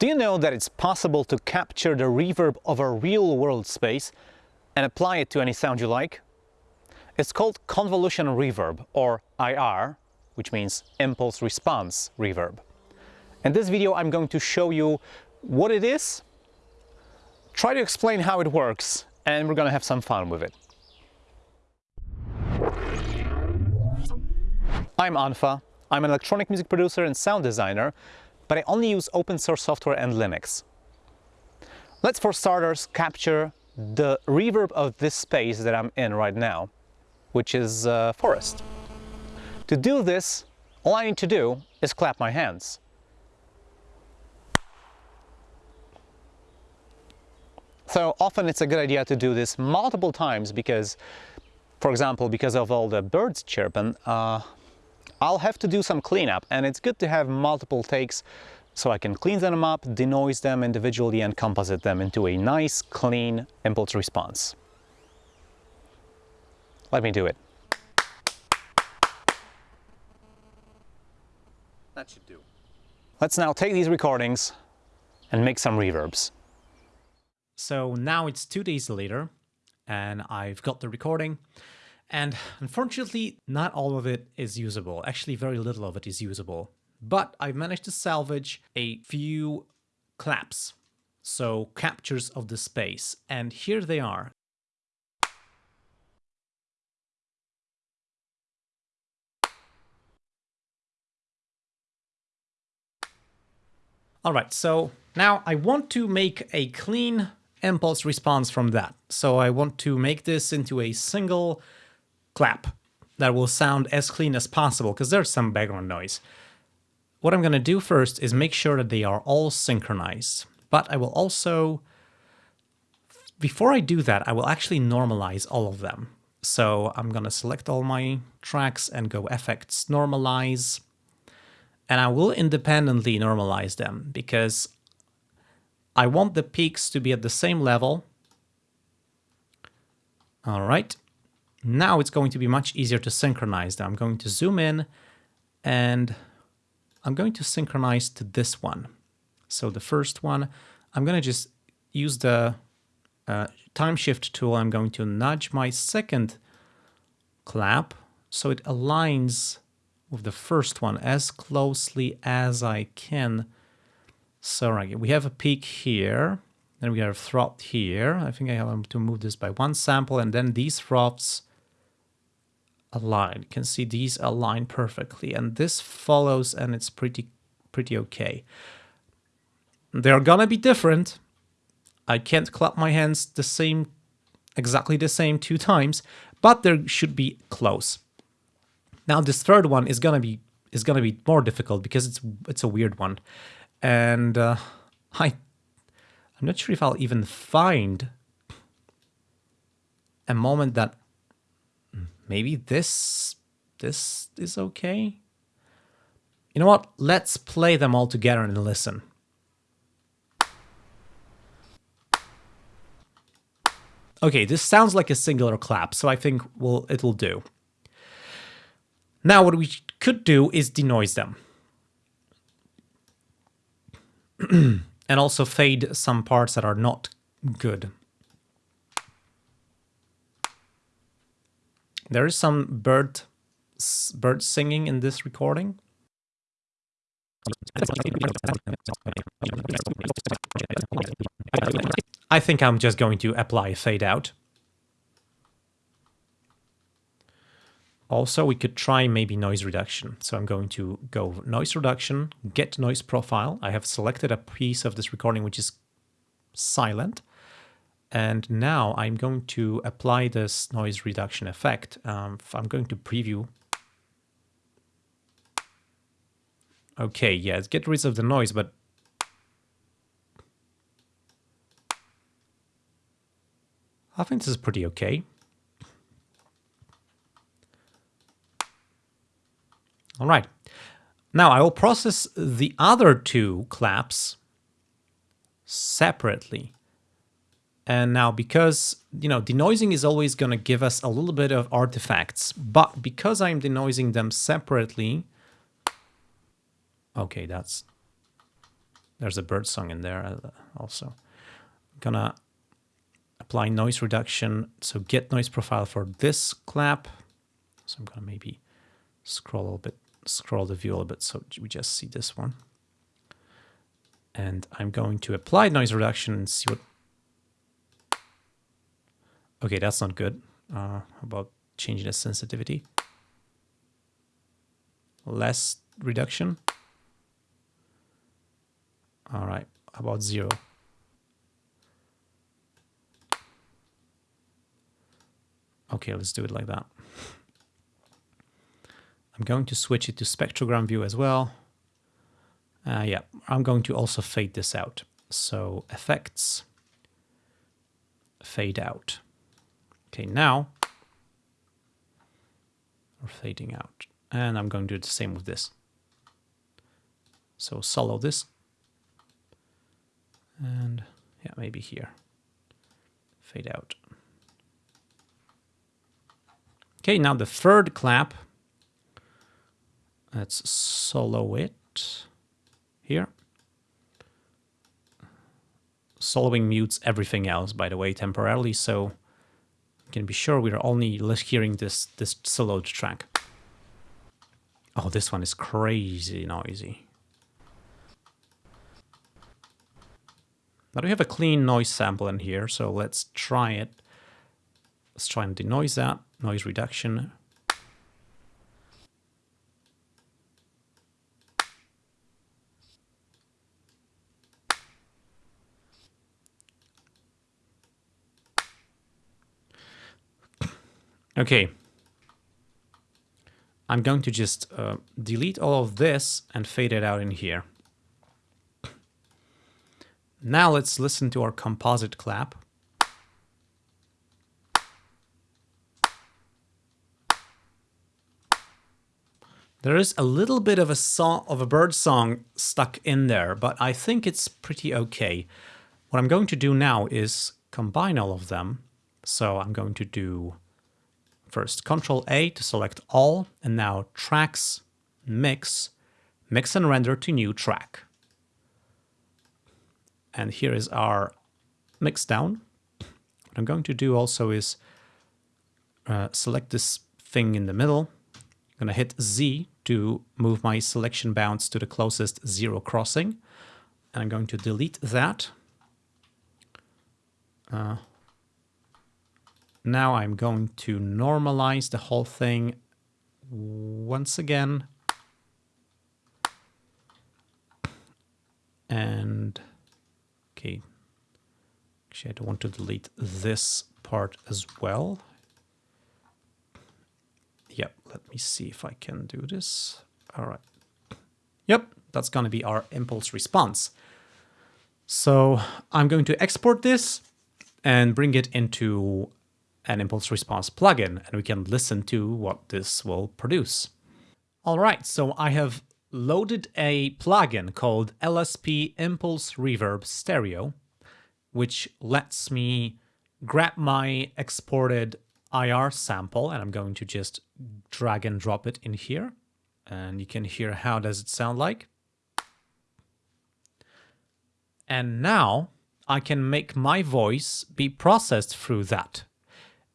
Do you know that it's possible to capture the reverb of a real-world space and apply it to any sound you like? It's called convolution reverb, or IR, which means impulse response reverb. In this video I'm going to show you what it is, try to explain how it works, and we're gonna have some fun with it. I'm unfa, I'm an electronic music producer and sound designer, but I only use open source software and Linux. Let's for starters capture the reverb of this space that I'm in right now, which is uh, forest. To do this, all I need to do is clap my hands. So often it's a good idea to do this multiple times because, for example, because of all the birds chirping, uh, I'll have to do some cleanup and it's good to have multiple takes so I can clean them up, denoise them individually and composite them into a nice, clean impulse response. Let me do it. That should do. Let's now take these recordings and make some reverbs. So now it's two days later and I've got the recording and unfortunately, not all of it is usable. Actually, very little of it is usable. But I've managed to salvage a few claps, so captures of the space. And here they are. Alright, so now I want to make a clean impulse response from that. So I want to make this into a single clap that will sound as clean as possible because there's some background noise. What I'm going to do first is make sure that they are all synchronized. But I will also, before I do that, I will actually normalize all of them. So I'm going to select all my tracks and go Effects, Normalize. And I will independently normalize them because I want the peaks to be at the same level. All right. Now it's going to be much easier to synchronize them. I'm going to zoom in and I'm going to synchronize to this one. So the first one, I'm going to just use the uh, time shift tool. I'm going to nudge my second clap so it aligns with the first one as closely as I can. So right, we have a peak here, then we have a throb here. I think I have to move this by one sample, and then these throbs align. You can see these align perfectly and this follows and it's pretty pretty okay. They're gonna be different. I can't clap my hands the same, exactly the same two times, but there should be close. Now this third one is gonna be is gonna be more difficult because it's it's a weird one, and uh, I I'm not sure if I'll even find a moment that maybe this this is okay. You know what? Let's play them all together and listen. Okay, this sounds like a singular clap, so I think well it'll do. Now what we could do is denoise them. and also fade some parts that are not good. There is some bird bird singing in this recording. I think I'm just going to apply fade out. Also, we could try maybe noise reduction. So I'm going to go noise reduction, get noise profile. I have selected a piece of this recording which is silent. And now I'm going to apply this noise reduction effect. Um, I'm going to preview. Okay, yes, get rid of the noise, but I think this is pretty okay. All right. Now I will process the other two claps separately. And now because, you know, denoising is always going to give us a little bit of artifacts, but because I'm denoising them separately, okay, that's, there's a bird song in there uh, also. I'm gonna apply noise reduction. So get noise profile for this clap. So I'm gonna maybe scroll a little bit, scroll the view a little bit so we just see this one. And I'm going to apply noise reduction and see what... Okay, that's not good. Uh, about changing the sensitivity? Less reduction. All right, about zero. Okay, let's do it like that. I'm going to switch it to spectrogram view as well. Uh, yeah, I'm going to also fade this out. So effects, fade out. Okay, now we're fading out. And I'm going to do the same with this. So solo this. And yeah, maybe here. Fade out. Okay, now the third clap. Let's solo it here. Soloing mutes everything else, by the way, temporarily, so can be sure we're only hearing this, this soloed track. Oh, this one is crazy noisy. Now we have a clean noise sample in here, so let's try it. Let's try and denoise that, noise reduction. Okay. I'm going to just uh, delete all of this and fade it out in here. Now let's listen to our composite clap. There is a little bit of a song of a bird song stuck in there, but I think it's pretty okay. What I'm going to do now is combine all of them. So I'm going to do first Control A to select all, and now tracks, mix, mix and render to new track. And here is our mix down. What I'm going to do also is uh, select this thing in the middle I'm going to hit Z to move my selection bounds to the closest zero crossing. And I'm going to delete that. Uh, now I'm going to normalize the whole thing once again. And, okay, actually I don't want to delete this part as well. Yep, let me see if I can do this. All right. Yep, that's going to be our impulse response. So I'm going to export this and bring it into an impulse response plugin, and we can listen to what this will produce. All right, so I have loaded a plugin called LSP Impulse Reverb Stereo, which lets me grab my exported IR sample and I'm going to just drag and drop it in here and you can hear how does it sound like. And now I can make my voice be processed through that.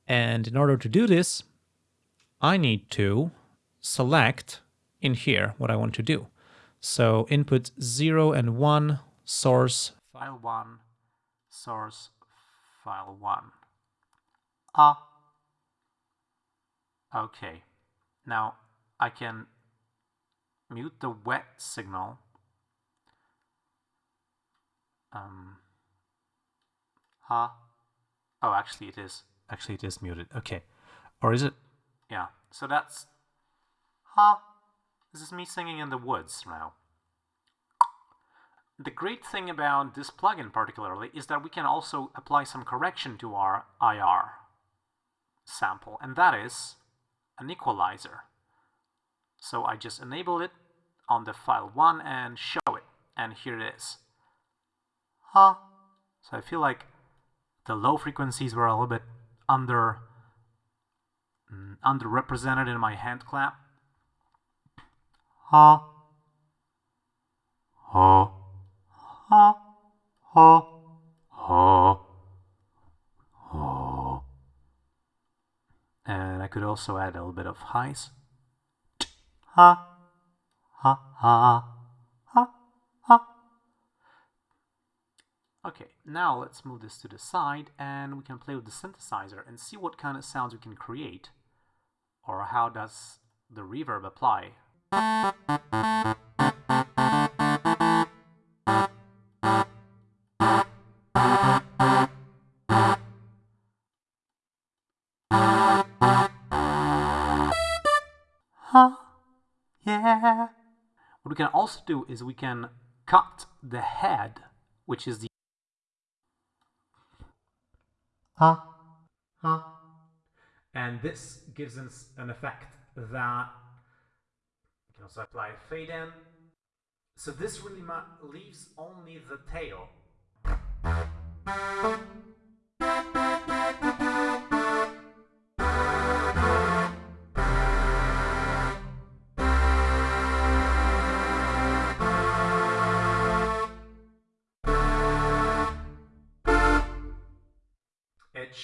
And in order to do this, I need to select in here what I want to do. So input 0 and 1, source, file 1, source, file 1. Ah. Okay, now I can mute the wet signal. Um, huh? Oh, actually it is. Actually it is muted. Okay. Or is it? Yeah. So that's, huh? This is me singing in the woods now. The great thing about this plugin particularly is that we can also apply some correction to our IR sample, and that is an equalizer. So I just enable it on the file 1 and show it. And here it is. Huh. So I feel like the low frequencies were a little bit under mm, underrepresented in my hand clap. Huh. Huh. ha, ha, ha, ha. And I could also add a little bit of highs. Ha, ha, ha, ha, Okay, now let's move this to the side and we can play with the synthesizer and see what kind of sounds we can create or how does the reverb apply. Huh, yeah. What we can also do is we can cut the head, which is the ha, ha. And this gives us an effect that you can also apply a fade in. So this really leaves only the tail.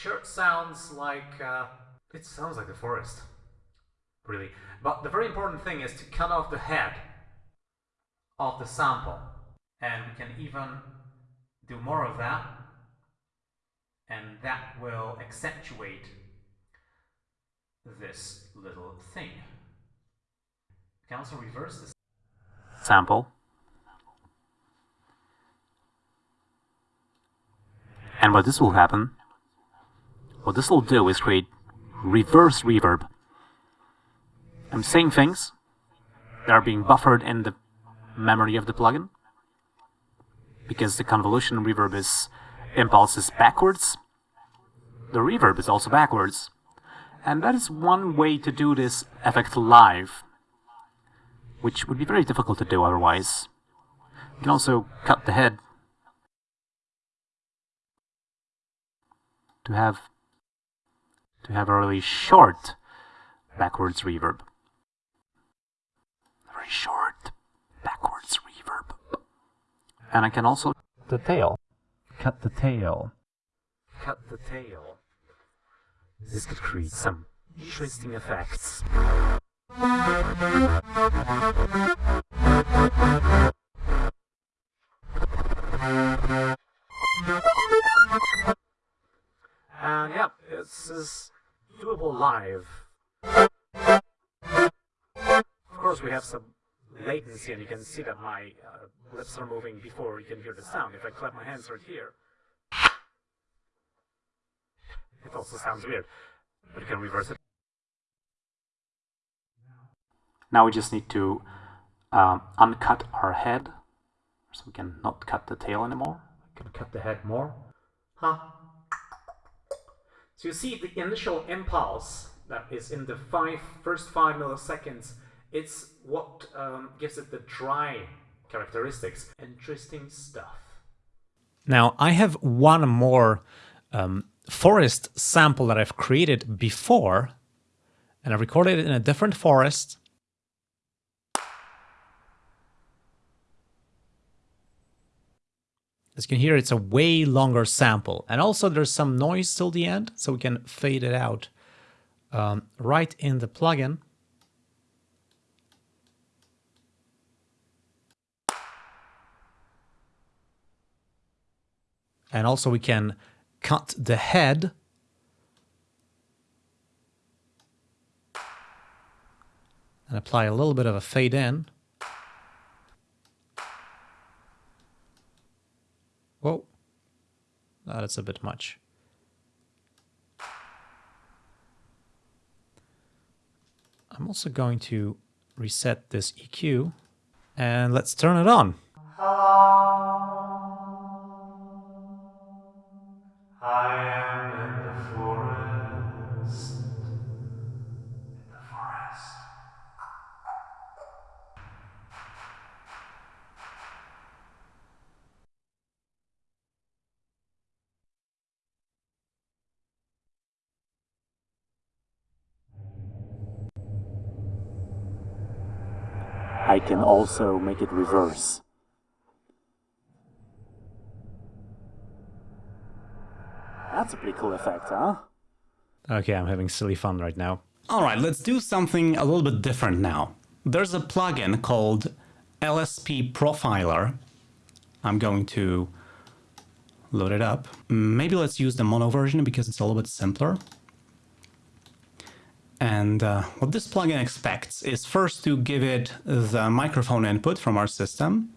Sure sounds like uh, it sounds like the forest, really. But the very important thing is to cut off the head of the sample. And we can even do more of that. And that will accentuate this little thing. We can also reverse this sample. And what this will happen, what this will do is create reverse reverb. I'm saying things that are being buffered in the memory of the plugin because the convolution reverb is impulse is backwards. The reverb is also backwards. And that is one way to do this effect live, which would be very difficult to do otherwise. You can also cut the head to have to have a really short backwards reverb. Very short backwards reverb. And I can also the tail. Cut the tail. Cut the tail. This could create some interesting effects. And yeah, this is doable live. Of course, we have some latency, and you can see that my uh, lips are moving before you can hear the sound. If I clap my hands right here, it also sounds weird, but you can reverse it. Now we just need to um, uncut our head, so we can not cut the tail anymore. We can cut the head more. Huh? So you see the initial impulse that is in the five, first five milliseconds, it's what um, gives it the dry characteristics. Interesting stuff. Now I have one more um, forest sample that I've created before, and I recorded it in a different forest. As you can hear, it's a way longer sample. And also there's some noise till the end, so we can fade it out um, right in the plugin. And also we can cut the head and apply a little bit of a fade in. Whoa, Ah, that's a bit much. I'm also going to reset this EQ and let's turn it on. I I can also make it reverse. That's a pretty cool effect, huh? Okay, I'm having silly fun right now. Alright, let's do something a little bit different now. There's a plugin called LSP Profiler. I'm going to load it up. Maybe let's use the mono version because it's a little bit simpler. And uh, what this plugin expects is first to give it the microphone input from our system.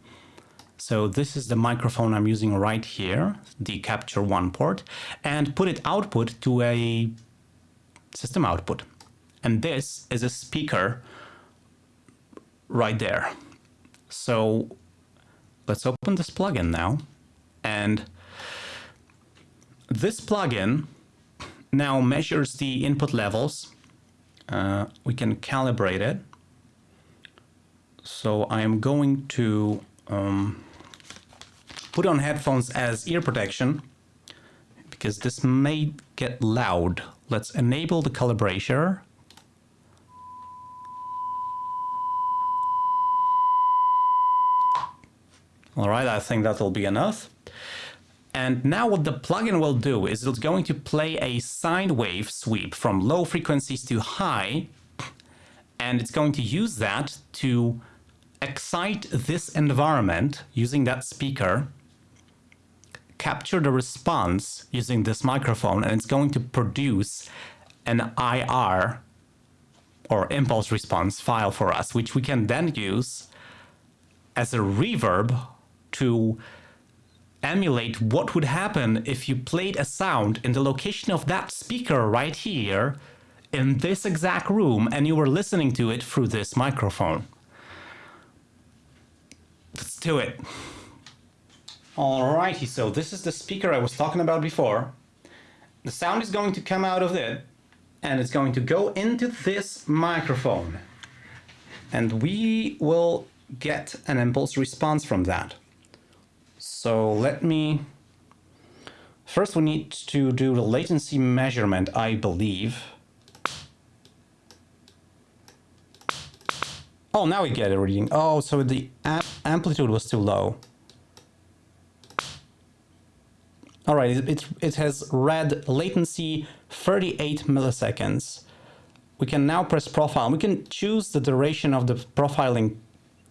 So this is the microphone I'm using right here, the Capture One port, and put it output to a system output. And this is a speaker right there. So let's open this plugin now. And this plugin now measures the input levels. Uh, we can calibrate it. So I am going to um, put on headphones as ear protection because this may get loud. Let's enable the calibration. All right, I think that will be enough. And now what the plugin will do is it's going to play a sine wave sweep from low frequencies to high, and it's going to use that to excite this environment using that speaker, capture the response using this microphone, and it's going to produce an IR or impulse response file for us, which we can then use as a reverb to emulate what would happen if you played a sound in the location of that speaker right here in this exact room and you were listening to it through this microphone. Let's do it. Alrighty, so this is the speaker I was talking about before. The sound is going to come out of it and it's going to go into this microphone. And we will get an impulse response from that. So let me... First we need to do the latency measurement, I believe. Oh, now we get a reading. Oh, so the amplitude was too low. All right, it, it, it has read latency 38 milliseconds. We can now press profile. We can choose the duration of the profiling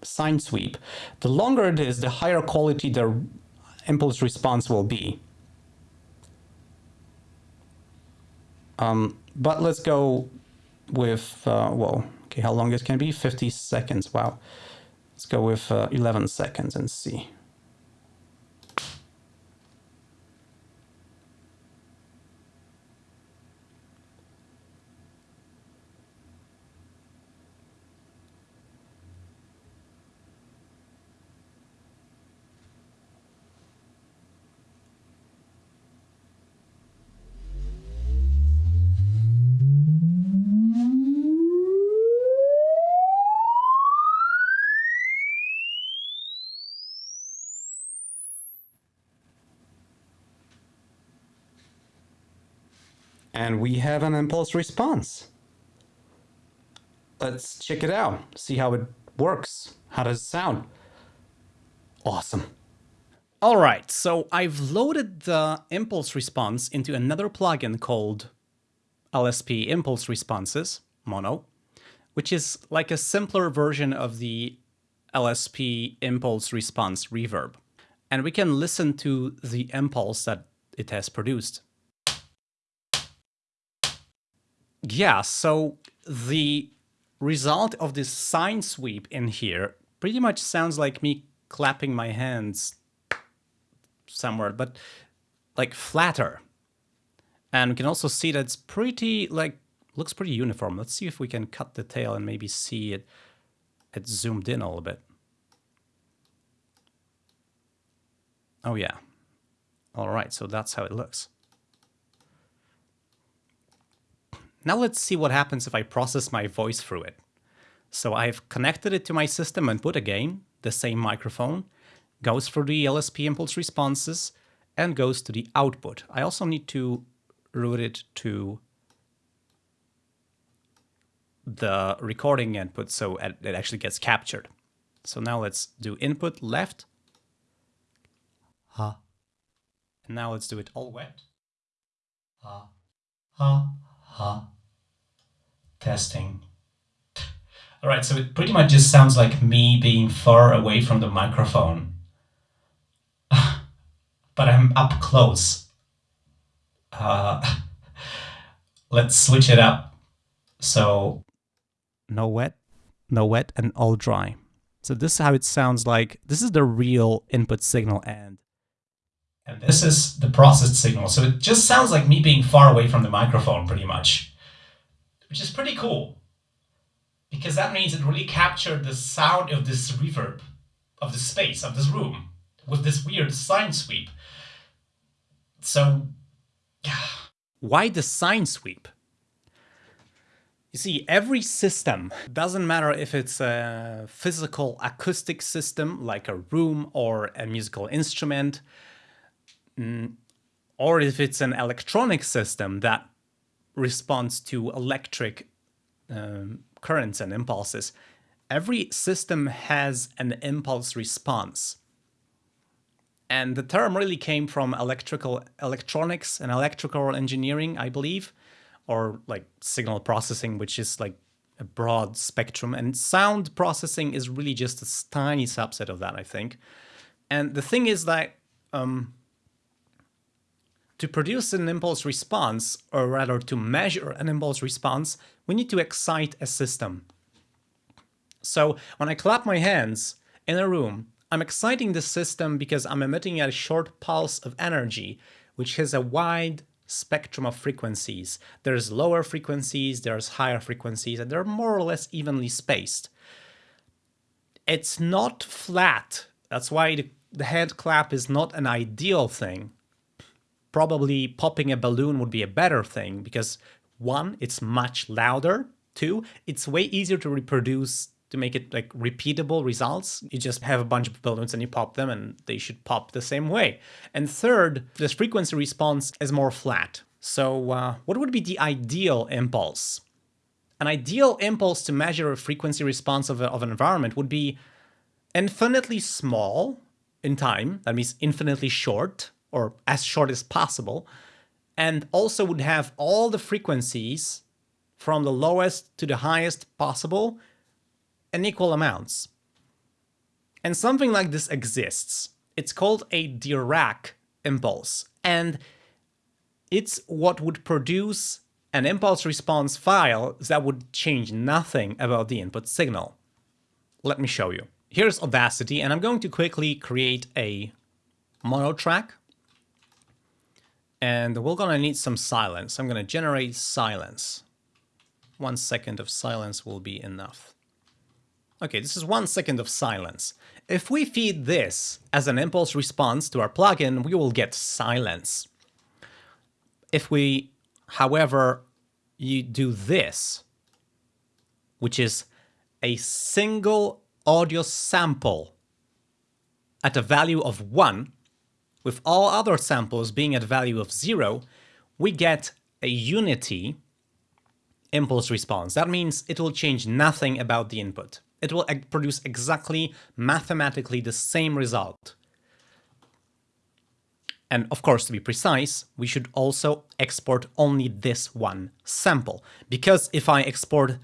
sine sweep. The longer it is, the higher quality the impulse response will be. Um, but let's go with, uh, well, okay, how long it can be? 50 seconds, wow. Let's go with uh, 11 seconds and see. And we have an impulse response. Let's check it out, see how it works. How does it sound? Awesome. All right, so I've loaded the impulse response into another plugin called LSP Impulse Responses, Mono, which is like a simpler version of the LSP Impulse Response Reverb. And we can listen to the impulse that it has produced. Yeah, so the result of this sine sweep in here pretty much sounds like me clapping my hands somewhere, but like flatter. And we can also see that it's pretty, like, looks pretty uniform. Let's see if we can cut the tail and maybe see it, it zoomed in a little bit. Oh yeah. All right, so that's how it looks. Now let's see what happens if I process my voice through it. So I've connected it to my system input again, the same microphone, goes through the LSP impulse responses, and goes to the output. I also need to route it to the recording input so it actually gets captured. So now let's do input left. Huh. And now let's do it all wet. ha, ha, Testing. All right, so it pretty much just sounds like me being far away from the microphone. but I'm up close. Uh, let's switch it up. So no wet, no wet, and all dry. So this is how it sounds like. This is the real input signal and and this is the processed signal. So it just sounds like me being far away from the microphone pretty much, which is pretty cool because that means it really captured the sound of this reverb of the space of this room with this weird sine sweep. So, yeah. Why the sine sweep? You see, every system, doesn't matter if it's a physical acoustic system like a room or a musical instrument, mm, or if it's an electronic system that responds to electric um, currents and impulses, every system has an impulse response. And the term really came from electrical electronics and electrical engineering, I believe, or like signal processing, which is like a broad spectrum. And sound processing is really just a tiny subset of that, I think. And the thing is that um, to produce an impulse response, or rather to measure an impulse response, we need to excite a system. So when I clap my hands in a room, I'm exciting the system because I'm emitting a short pulse of energy, which has a wide spectrum of frequencies. There's lower frequencies, there's higher frequencies, and they're more or less evenly spaced. It's not flat. That's why the, the hand clap is not an ideal thing. Probably popping a balloon would be a better thing because one, it's much louder. Two, it's way easier to reproduce to make it like repeatable results. You just have a bunch of balloons and you pop them and they should pop the same way. And third, this frequency response is more flat. So uh, what would be the ideal impulse? An ideal impulse to measure a frequency response of, a, of an environment would be infinitely small in time, that means infinitely short, or as short as possible, and also would have all the frequencies from the lowest to the highest possible in equal amounts. And something like this exists. It's called a Dirac impulse, and it's what would produce an impulse response file that would change nothing about the input signal. Let me show you. Here's Audacity, and I'm going to quickly create a mono track. And we're gonna need some silence. I'm gonna generate silence. One second of silence will be enough. Okay, this is one second of silence. If we feed this as an impulse response to our plugin, we will get silence. If we, however, you do this, which is a single audio sample at a value of 1, with all other samples being at value of 0, we get a unity impulse response. That means it will change nothing about the input it will produce exactly mathematically the same result. And of course, to be precise, we should also export only this one sample. Because if I export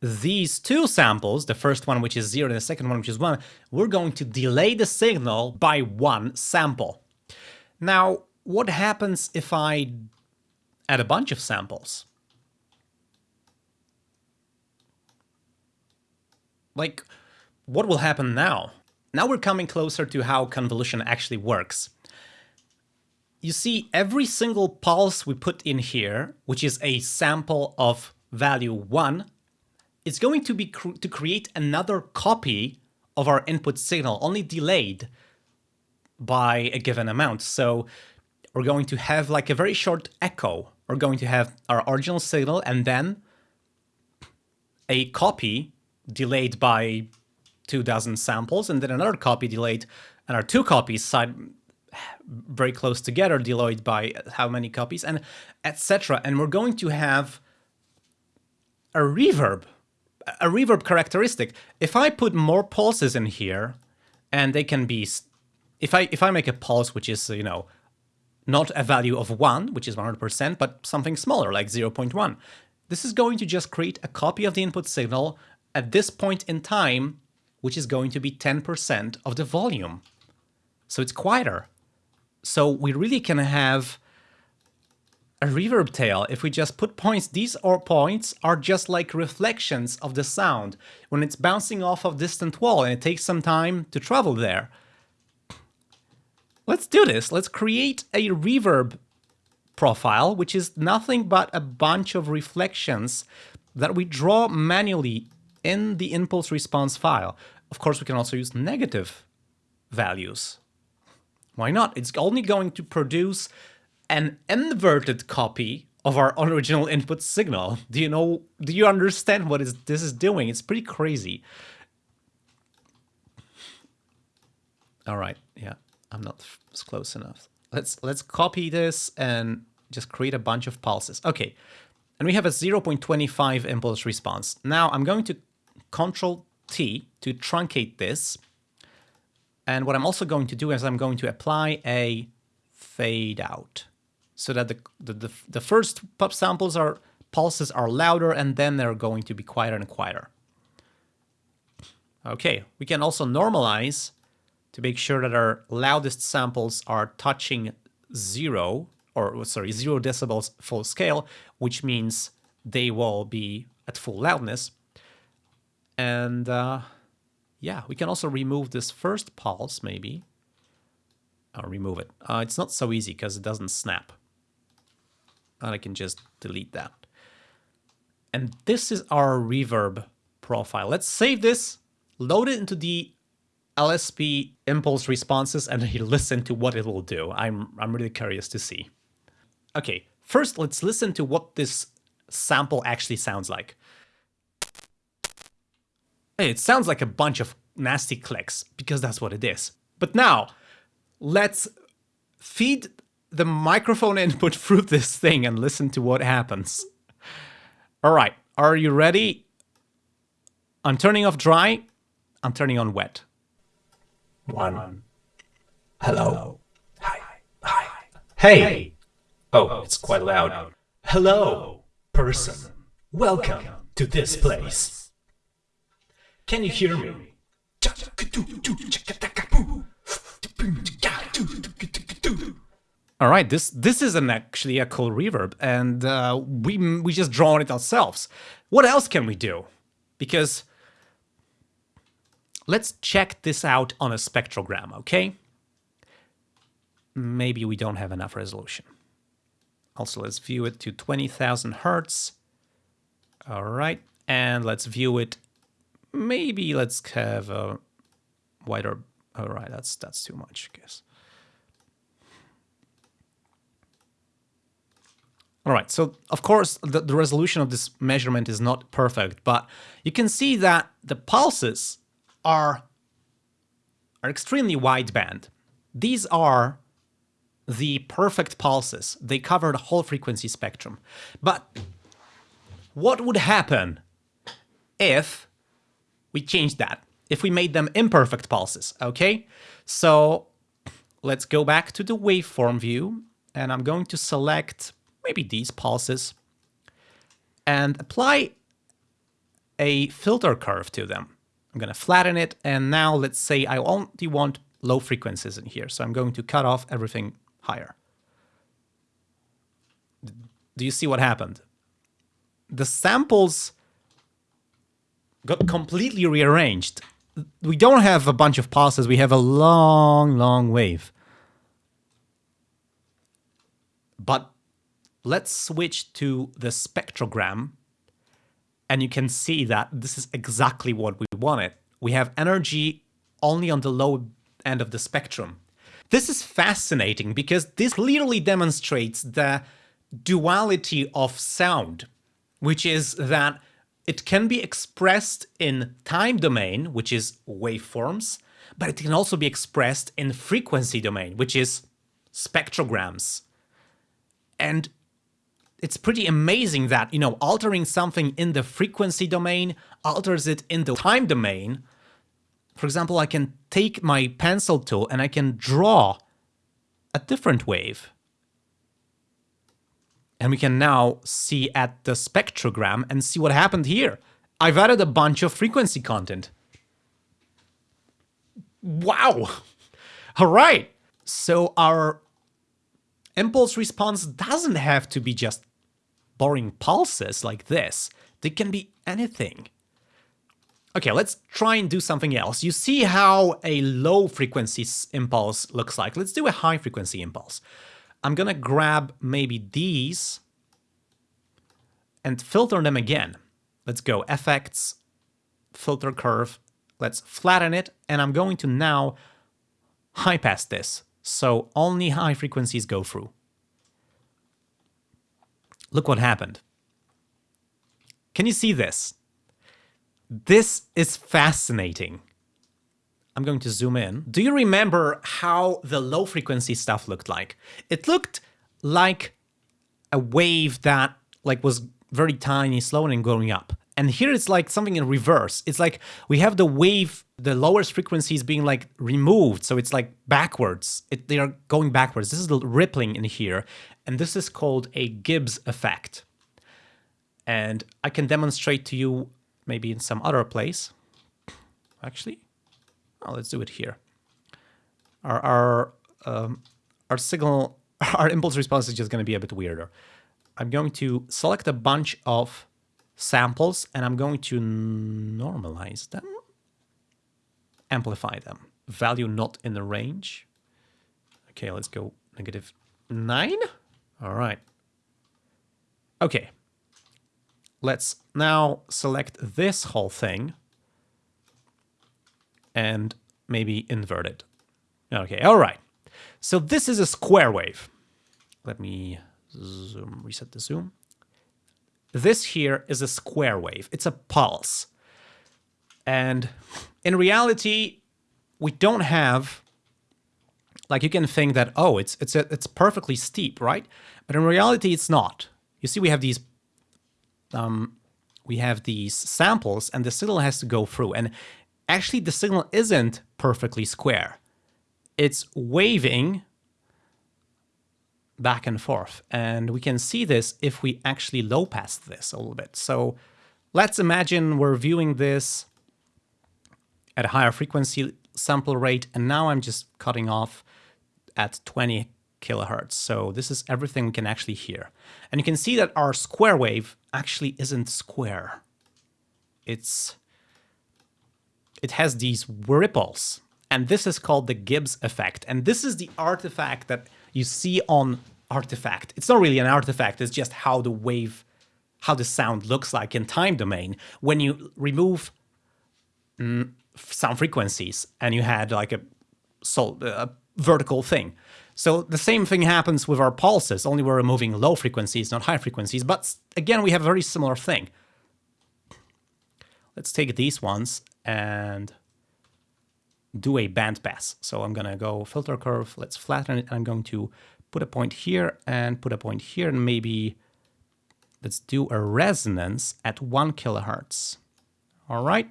these two samples, the first one which is 0 and the second one which is 1, we're going to delay the signal by one sample. Now, what happens if I add a bunch of samples? Like, what will happen now? Now we're coming closer to how convolution actually works. You see, every single pulse we put in here, which is a sample of value 1, is going to be cr to create another copy of our input signal, only delayed by a given amount. So we're going to have like a very short echo. We're going to have our original signal and then a copy delayed by two dozen samples, and then another copy delayed, and our two copies side very close together, delayed by how many copies, and etc. And we're going to have a reverb, a reverb characteristic. If I put more pulses in here, and they can be, if I if I make a pulse which is you know not a value of 1, which is 100%, but something smaller, like 0.1. This is going to just create a copy of the input signal at this point in time, which is going to be 10% of the volume. So it's quieter. So we really can have a reverb tail if we just put points. These are points are just like reflections of the sound when it's bouncing off of distant wall and it takes some time to travel there. Let's do this. Let's create a reverb profile, which is nothing but a bunch of reflections that we draw manually in the impulse response file. Of course, we can also use negative values. Why not? It's only going to produce an inverted copy of our original input signal. Do you know, do you understand what is this is doing? It's pretty crazy. All right, yeah. I'm not close enough. Let's let's copy this and just create a bunch of pulses. Okay, and we have a 0.25 impulse response. Now I'm going to Control T to truncate this. And what I'm also going to do is I'm going to apply a fade out so that the, the, the, the first pop samples are pulses are louder and then they're going to be quieter and quieter. Okay, we can also normalize to make sure that our loudest samples are touching zero, or sorry, zero decibels full scale, which means they will be at full loudness. And uh, yeah, we can also remove this first pulse, maybe. I'll remove it. Uh, it's not so easy because it doesn't snap. And I can just delete that. And this is our reverb profile. Let's save this, load it into the LSP impulse responses and he listen to what it will do. I'm, I'm really curious to see. Okay, first let's listen to what this sample actually sounds like. It sounds like a bunch of nasty clicks, because that's what it is. But now, let's feed the microphone input through this thing and listen to what happens. All right, are you ready? I'm turning off dry, I'm turning on wet. One. Hello. Hi. Hi. Hey. Oh, it's quite loud. Hello, person. Welcome to this place. Can you hear me? All right, this this is an actually a cool reverb, and uh, we we just drawn it ourselves. What else can we do? Because Let's check this out on a spectrogram, okay? Maybe we don't have enough resolution. Also, let's view it to 20,000 hertz. All right, and let's view it. Maybe let's have a wider. All right, that's that's too much, I guess. All right, so of course the, the resolution of this measurement is not perfect, but you can see that the pulses are, are extremely wideband. These are the perfect pulses. They cover the whole frequency spectrum. But what would happen if we changed that? If we made them imperfect pulses, okay? So let's go back to the waveform view and I'm going to select maybe these pulses and apply a filter curve to them. I'm going to flatten it. And now let's say I only want low frequencies in here. So I'm going to cut off everything higher. Do you see what happened? The samples got completely rearranged. We don't have a bunch of pulses. We have a long, long wave. But let's switch to the spectrogram and you can see that this is exactly what we wanted. We have energy only on the low end of the spectrum. This is fascinating because this clearly demonstrates the duality of sound, which is that it can be expressed in time domain, which is waveforms, but it can also be expressed in frequency domain, which is spectrograms. And it's pretty amazing that, you know, altering something in the frequency domain alters it in the time domain. For example, I can take my pencil tool and I can draw a different wave And we can now see at the spectrogram and see what happened here. I've added a bunch of frequency content. Wow. All right. So our impulse response doesn't have to be just boring pulses like this. They can be anything. Okay, let's try and do something else. You see how a low frequency impulse looks like. Let's do a high frequency impulse. I'm gonna grab maybe these and filter them again. Let's go effects, filter curve, let's flatten it, and I'm going to now high pass this, so only high frequencies go through. Look what happened. Can you see this? This is fascinating. I'm going to zoom in. Do you remember how the low frequency stuff looked like? It looked like a wave that like was very tiny, slow and going up. And here it's like something in reverse. It's like we have the wave, the lowest frequencies being like removed. So it's like backwards. It, they are going backwards. This is the rippling in here. And this is called a Gibbs effect. And I can demonstrate to you maybe in some other place. Actually, oh, let's do it here. Our, our, um, our signal, our impulse response is just going to be a bit weirder. I'm going to select a bunch of samples and I'm going to normalize them, amplify them. Value not in the range. Okay, let's go negative nine. All right. Okay. Let's now select this whole thing and maybe invert it. Okay, all right. So this is a square wave. Let me zoom, reset the zoom. This here is a square wave. It's a pulse. And in reality, we don't have like you can think that oh, it's it's a, it's perfectly steep, right? But in reality, it's not. You see, we have these um, we have these samples, and the signal has to go through. And actually, the signal isn't perfectly square. It's waving back and forth. And we can see this if we actually low pass this a little bit. So let's imagine we're viewing this at a higher frequency sample rate, and now I'm just cutting off at 20 kilohertz. So this is everything we can actually hear. And you can see that our square wave actually isn't square. It's it has these ripples. And this is called the Gibbs effect. And this is the artifact that you see on artifact. It's not really an artifact, it's just how the wave, how the sound looks like in time domain when you remove mm, some frequencies and you had like a, so, a vertical thing. So the same thing happens with our pulses, only we're removing low frequencies, not high frequencies. But again, we have a very similar thing. Let's take these ones and do a band pass. So I'm going to go filter curve. Let's flatten it. I'm going to put a point here and put a point here and maybe let's do a resonance at one kilohertz. All right.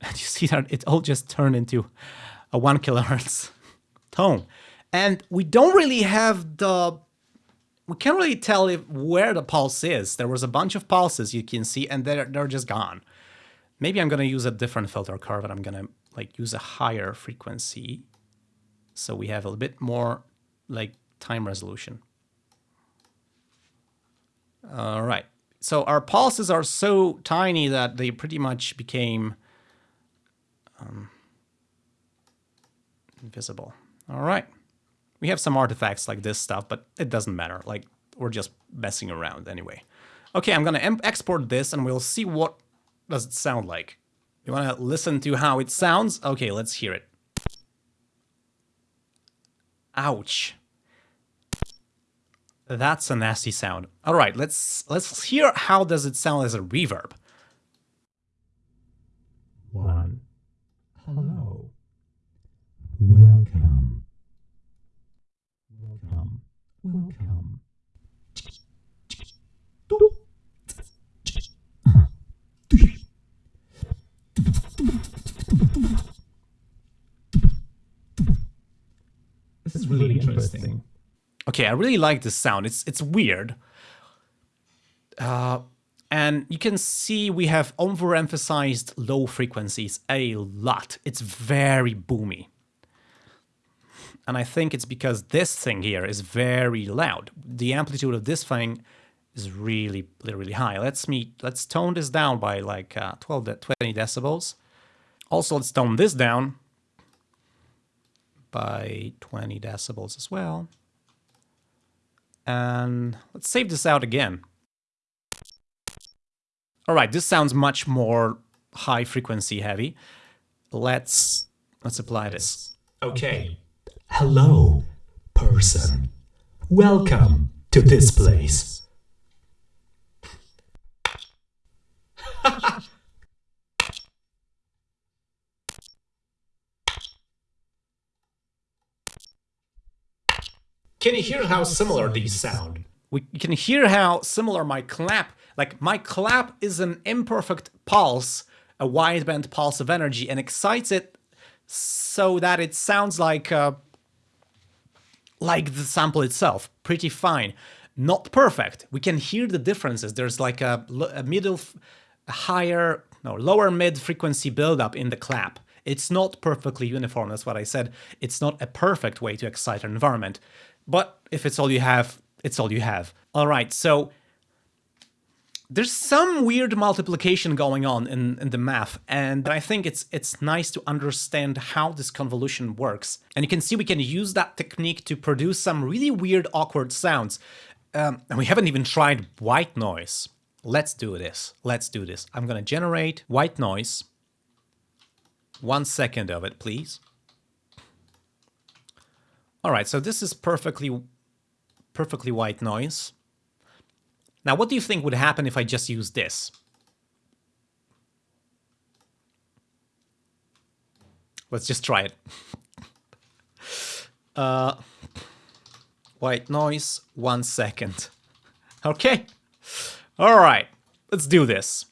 And you see that it all just turned into a one kilohertz tone. And we don't really have the, we can't really tell if where the pulse is. There was a bunch of pulses you can see and they're, they're just gone. Maybe I'm going to use a different filter curve and I'm going to like use a higher frequency so we have a bit more like time resolution. All right. So our pulses are so tiny that they pretty much became um, invisible. All right. We have some artifacts like this stuff, but it doesn't matter. Like, we're just messing around anyway. Okay, I'm gonna export this and we'll see what does it sound like. You wanna listen to how it sounds? Okay, let's hear it. Ouch. That's a nasty sound. All right, let's let's hear how does it sound as a reverb. One. Hello. Welcome. Welcome. Welcome. This is really interesting. Okay, I really like this sound. It's it's weird. Uh, and you can see we have overemphasized low frequencies a lot. It's very boomy. And I think it's because this thing here is very loud. The amplitude of this thing is really, really high. Let's me let's tone this down by like uh, 12 to 20 decibels. Also, let's tone this down by 20 decibels as well. And let's save this out again. All right, this sounds much more high frequency heavy. Let's let's apply this. Okay. Hello, person. Welcome to this place. Can you hear how similar these sound? We can hear how similar my clap, like my clap is an imperfect pulse, a wideband pulse of energy, and excites it so that it sounds like uh, like the sample itself, pretty fine. Not perfect. We can hear the differences. There's like a, a middle, a higher, no, lower mid frequency buildup in the clap. It's not perfectly uniform. That's what I said. It's not a perfect way to excite an environment. But if it's all you have, it's all you have. All right, so there's some weird multiplication going on in, in the math, and I think it's it's nice to understand how this convolution works. And you can see we can use that technique to produce some really weird, awkward sounds. Um, and we haven't even tried white noise. Let's do this. Let's do this. I'm gonna generate white noise. One second of it, please. All right, so this is perfectly, perfectly white noise. Now, what do you think would happen if I just use this? Let's just try it. uh, white noise, one second. Okay. All right, let's do this.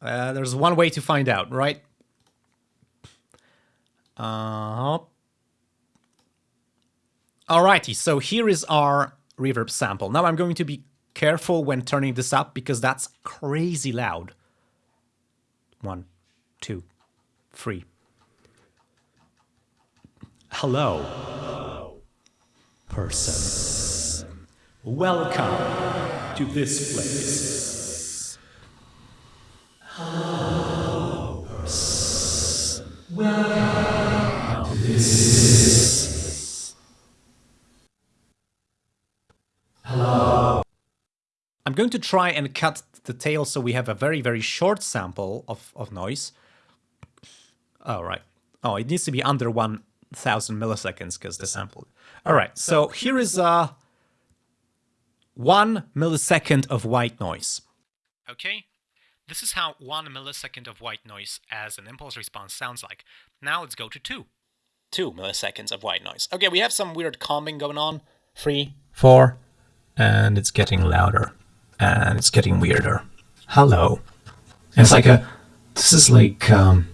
Uh, there's one way to find out, right? Uh, Alrighty, so here is our reverb sample. Now I'm going to be careful when turning this up because that's crazy loud. One, two, three. Hello, person. Welcome to this place. Hello, person. Welcome to this. Hello. I'm going to try and cut the tail so we have a very, very short sample of, of noise. All right. Oh, it needs to be under 1000 milliseconds because the sample. All right, so here is uh, one millisecond of white noise. Okay, this is how one millisecond of white noise as an impulse response sounds like. Now let's go to two. Two milliseconds of white noise. Okay, we have some weird combing going on. Three, Four. And it's getting louder. And it's getting weirder. Hello. And it's like a. This is like. um.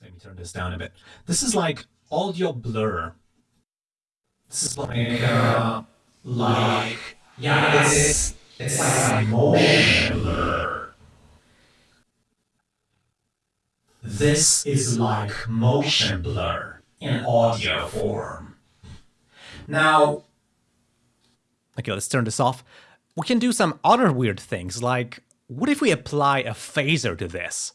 Let me turn this down a bit. This is like audio blur. This is like. Uh, like. Yeah, it's. It's like motion blur. This is like motion blur in audio form. Now, Okay, let's turn this off. We can do some other weird things, like what if we apply a phaser to this?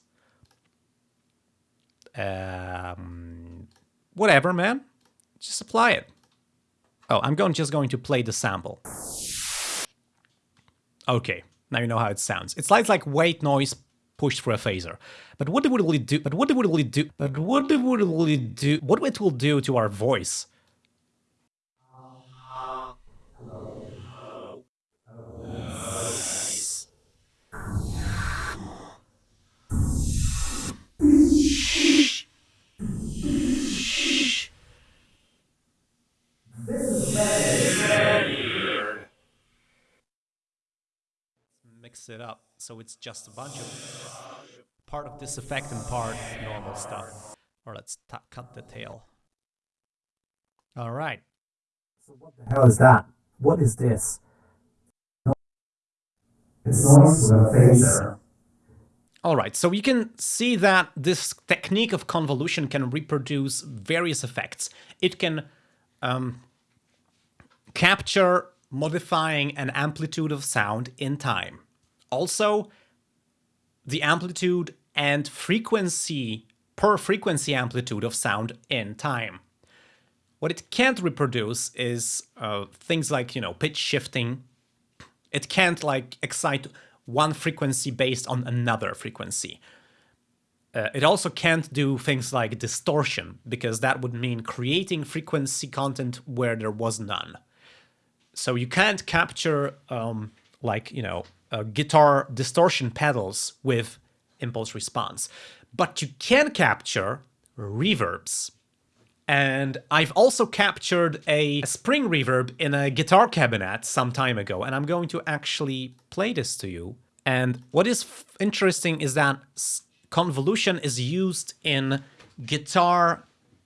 Um, whatever, man. Just apply it. Oh, I'm going just going to play the sample. Okay, now you know how it sounds. It sounds like white noise pushed through a phaser. But what would it do? But what would it do? But what it would really do? What it will do to our voice? It up so it's just a bunch of part of this effect and part normal stuff. Or let's cut the tail. All right. So what the hell is that? What is this? It's noise from a phaser. All right, so you can see that this technique of convolution can reproduce various effects. It can um, capture modifying an amplitude of sound in time. Also, the amplitude and frequency per frequency amplitude of sound in time. What it can't reproduce is uh, things like, you know, pitch shifting. It can't like excite one frequency based on another frequency. Uh, it also can't do things like distortion, because that would mean creating frequency content where there was none. So you can't capture, um, like, you know, uh, guitar distortion pedals with impulse response. But you can capture reverbs. And I've also captured a spring reverb in a guitar cabinet some time ago, and I'm going to actually play this to you. And what is interesting is that convolution is used in guitar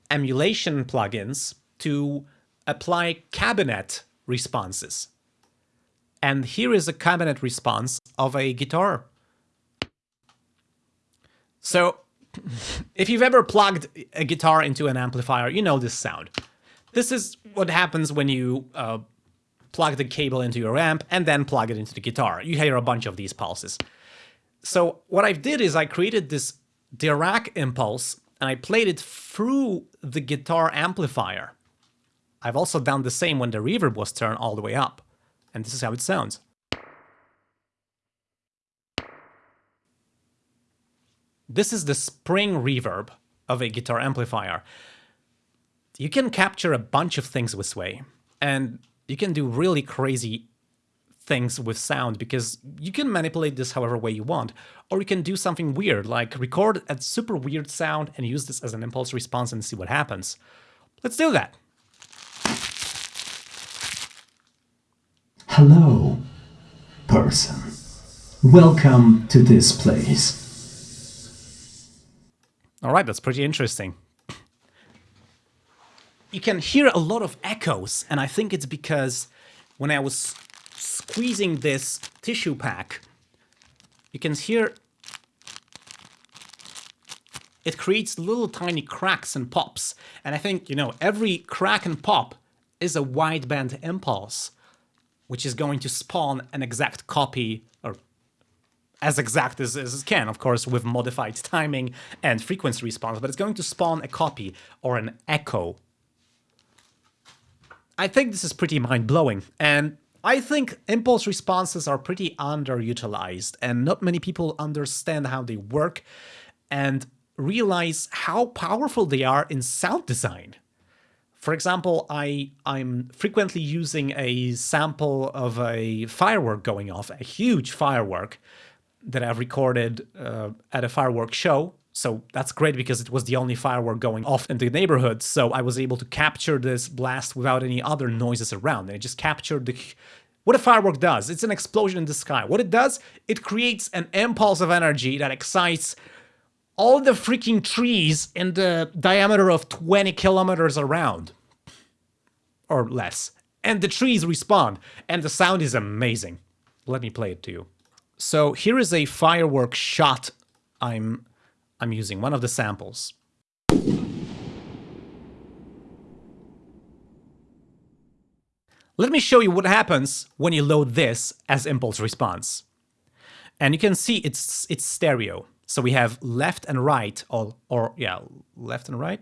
emulation plugins to apply cabinet responses. And here is a cabinet response of a guitar. So if you've ever plugged a guitar into an amplifier, you know this sound. This is what happens when you uh, plug the cable into your amp and then plug it into the guitar. You hear a bunch of these pulses. So what I did is I created this Dirac impulse and I played it through the guitar amplifier. I've also done the same when the reverb was turned all the way up. And this is how it sounds. This is the spring reverb of a guitar amplifier. You can capture a bunch of things with Sway, and you can do really crazy things with sound because you can manipulate this however way you want, or you can do something weird, like record a super weird sound and use this as an impulse response and see what happens. Let's do that. Hello, person. Welcome to this place. All right, that's pretty interesting. You can hear a lot of echoes, and I think it's because when I was squeezing this tissue pack, you can hear it creates little tiny cracks and pops. And I think, you know, every crack and pop is a wideband impulse, which is going to spawn an exact copy or as exact as, as it can, of course, with modified timing and frequency response, but it's going to spawn a copy or an echo. I think this is pretty mind-blowing, and I think impulse responses are pretty underutilized, and not many people understand how they work and realize how powerful they are in sound design. For example, I, I'm frequently using a sample of a firework going off, a huge firework, that I've recorded uh, at a firework show. So that's great because it was the only firework going off in the neighborhood. So I was able to capture this blast without any other noises around. And it just captured the what a firework does. It's an explosion in the sky. What it does, it creates an impulse of energy that excites all the freaking trees in the diameter of 20 kilometers around. Or less. And the trees respond. And the sound is amazing. Let me play it to you. So here is a firework shot I'm, I'm using, one of the samples. Let me show you what happens when you load this as impulse response. And you can see it's it's stereo. So we have left and right, or, or yeah, left and right?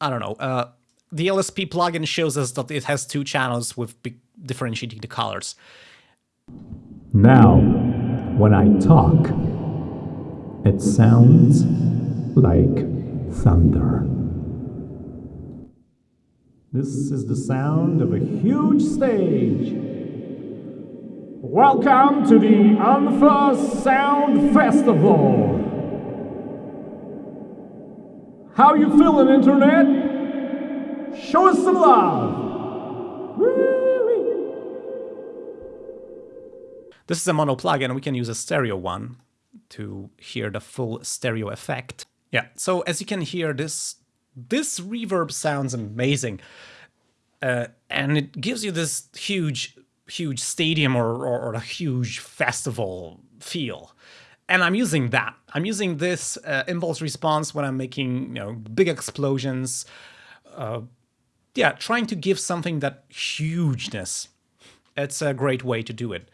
I don't know. Uh, the LSP plugin shows us that it has two channels with differentiating the colors. Now, when I talk, it sounds like thunder. This is the sound of a huge stage. Welcome to the Unfa Sound Festival. How you feeling, Internet? Show us some love. This is a mono plugin, and we can use a stereo one to hear the full stereo effect. Yeah, so as you can hear, this this reverb sounds amazing. Uh, and it gives you this huge, huge stadium or, or, or a huge festival feel. And I'm using that. I'm using this uh, impulse response when I'm making you know big explosions. Uh, yeah, trying to give something that hugeness. It's a great way to do it.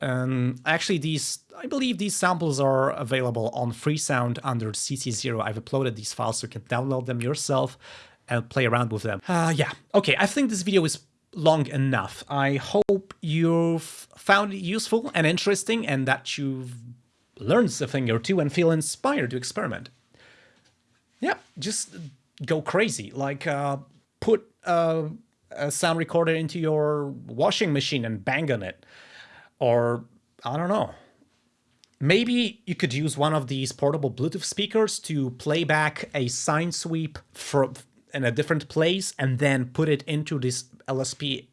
Um, actually, these I believe these samples are available on Freesound under CC0. I've uploaded these files so you can download them yourself and play around with them. Uh, yeah, okay, I think this video is long enough. I hope you've found it useful and interesting and that you've learned a thing or two and feel inspired to experiment. Yeah, just go crazy. Like, uh, put uh, a sound recorder into your washing machine and bang on it. Or, I don't know. Maybe you could use one of these portable Bluetooth speakers to play back a sine sweep from in a different place and then put it into this LSP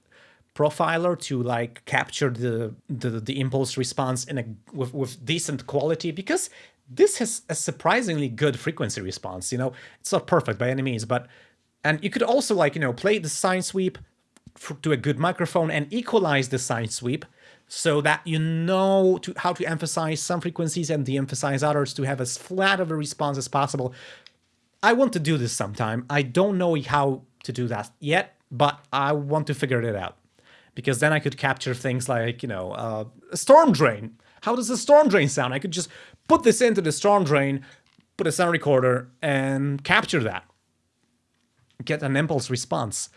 profiler to like capture the the, the impulse response in a with, with decent quality because this has a surprisingly good frequency response you know it's not perfect by any means but and you could also like you know play the sine sweep to a good microphone and equalize the sine sweep so that you know to, how to emphasize some frequencies and de-emphasize others to have as flat of a response as possible. I want to do this sometime. I don't know how to do that yet, but I want to figure it out. Because then I could capture things like, you know, uh, a storm drain. How does a storm drain sound? I could just put this into the storm drain, put a sound recorder, and capture that. Get an impulse response.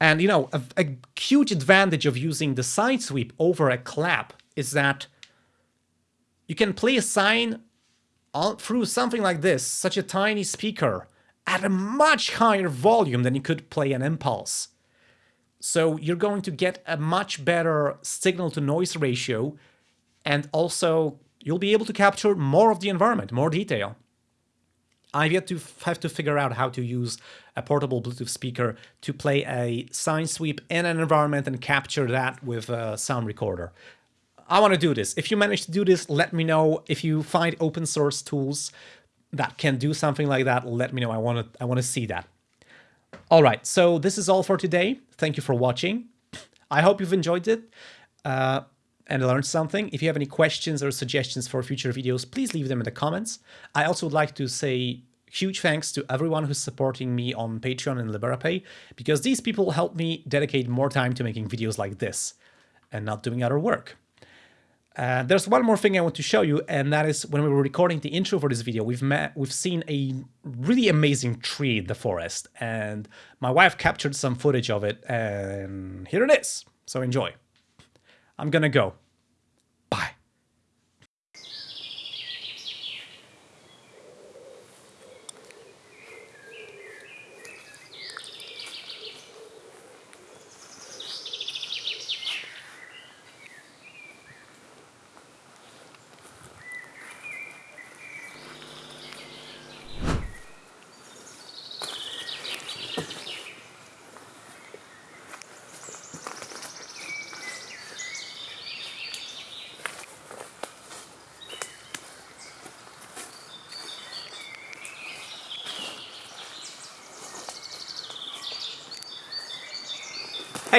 And you know, a, a, huge advantage of using the sine sweep over a clap is that you can play a sine all through something like this, such a tiny speaker, at a much higher volume than you could play an impulse. So you're going to get a much better signal to noise ratio, and also you'll be able to capture more of the environment, more detail. I've yet to have to figure out how to use a portable Bluetooth speaker to play a sine sweep in an environment and capture that with a sound recorder. I want to do this. If you manage to do this, let me know. If you find open source tools that can do something like that, let me know. I want to I want to see that. All right, so this is all for today. Thank you for watching. I hope you've enjoyed it. Uh, and learned something. If you have any questions or suggestions for future videos, please leave them in the comments. I also would like to say huge thanks to everyone who's supporting me on Patreon and Liberapay, because these people help me dedicate more time to making videos like this and not doing other work. Uh, there's one more thing I want to show you, and that is when we were recording the intro for this video, we've met, we've seen a really amazing tree in the forest, and my wife captured some footage of it, and here it is. So enjoy. I'm gonna go.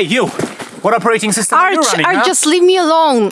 Hey, you! What operating system are you running, Arch, huh? just leave me alone.